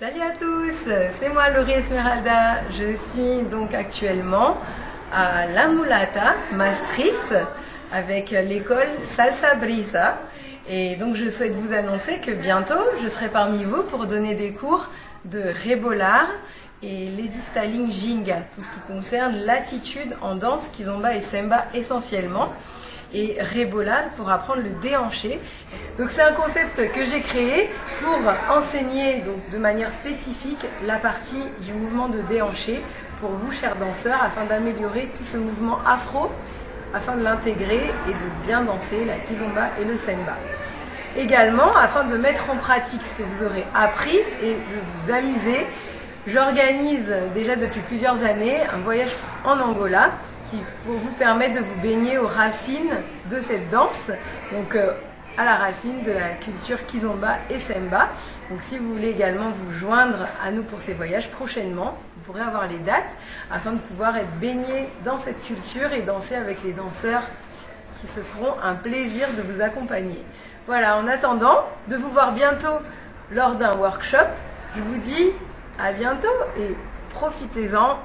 Salut à tous, c'est moi Laurie Esmeralda. Je suis donc actuellement à La Mulata, Maastricht, avec l'école Salsa Brisa. Et donc je souhaite vous annoncer que bientôt je serai parmi vous pour donner des cours de Rebolar et Lady Styling Jinga, tout ce qui concerne l'attitude en danse, Kizomba et Semba essentiellement et Rebolar pour apprendre le déhanché. Donc c'est un concept que j'ai créé pour enseigner donc, de manière spécifique la partie du mouvement de déhanché pour vous chers danseurs afin d'améliorer tout ce mouvement afro afin de l'intégrer et de bien danser la kizomba et le semba. Également, afin de mettre en pratique ce que vous aurez appris et de vous amuser, j'organise déjà depuis plusieurs années un voyage en Angola qui pour vous permettre de vous baigner aux racines de cette danse, donc euh, à la racine de la culture Kizomba et Semba. Donc si vous voulez également vous joindre à nous pour ces voyages prochainement, vous pourrez avoir les dates afin de pouvoir être baigné dans cette culture et danser avec les danseurs qui se feront un plaisir de vous accompagner. Voilà, en attendant de vous voir bientôt lors d'un workshop, je vous dis à bientôt et profitez-en